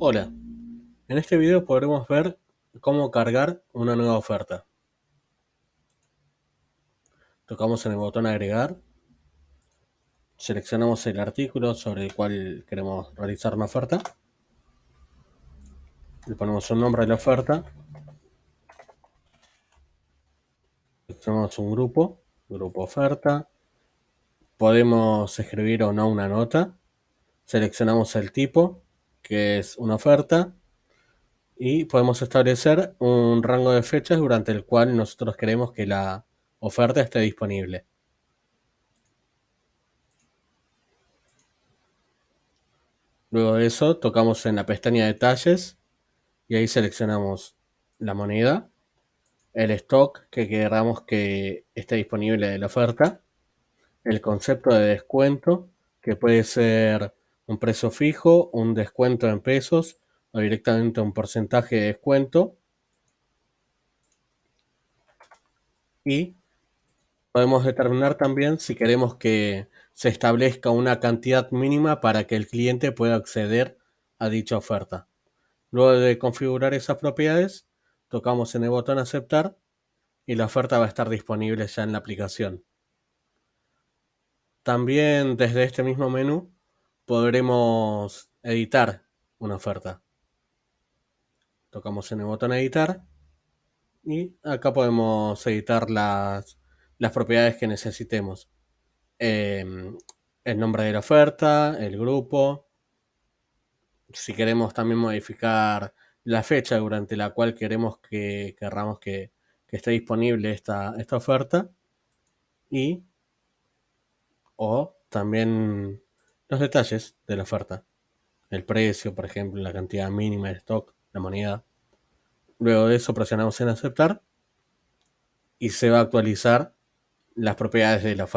Hola, en este video podremos ver cómo cargar una nueva oferta. Tocamos en el botón agregar, seleccionamos el artículo sobre el cual queremos realizar una oferta, le ponemos un nombre a la oferta, seleccionamos un grupo, grupo oferta, podemos escribir o no una nota, seleccionamos el tipo, que es una oferta, y podemos establecer un rango de fechas durante el cual nosotros queremos que la oferta esté disponible. Luego de eso tocamos en la pestaña detalles y ahí seleccionamos la moneda, el stock que queramos que esté disponible de la oferta, el concepto de descuento que puede ser un precio fijo, un descuento en pesos o directamente un porcentaje de descuento. Y podemos determinar también si queremos que se establezca una cantidad mínima para que el cliente pueda acceder a dicha oferta. Luego de configurar esas propiedades, tocamos en el botón aceptar y la oferta va a estar disponible ya en la aplicación. También desde este mismo menú podremos editar una oferta. Tocamos en el botón editar y acá podemos editar las, las propiedades que necesitemos. Em, el nombre de la oferta, el grupo. Si queremos también modificar la fecha durante la cual queremos que que, que esté disponible esta, esta oferta. Y o también los detalles de la oferta. El precio, por ejemplo, la cantidad mínima de stock, la moneda. Luego de eso presionamos en aceptar y se va a actualizar las propiedades de la oferta.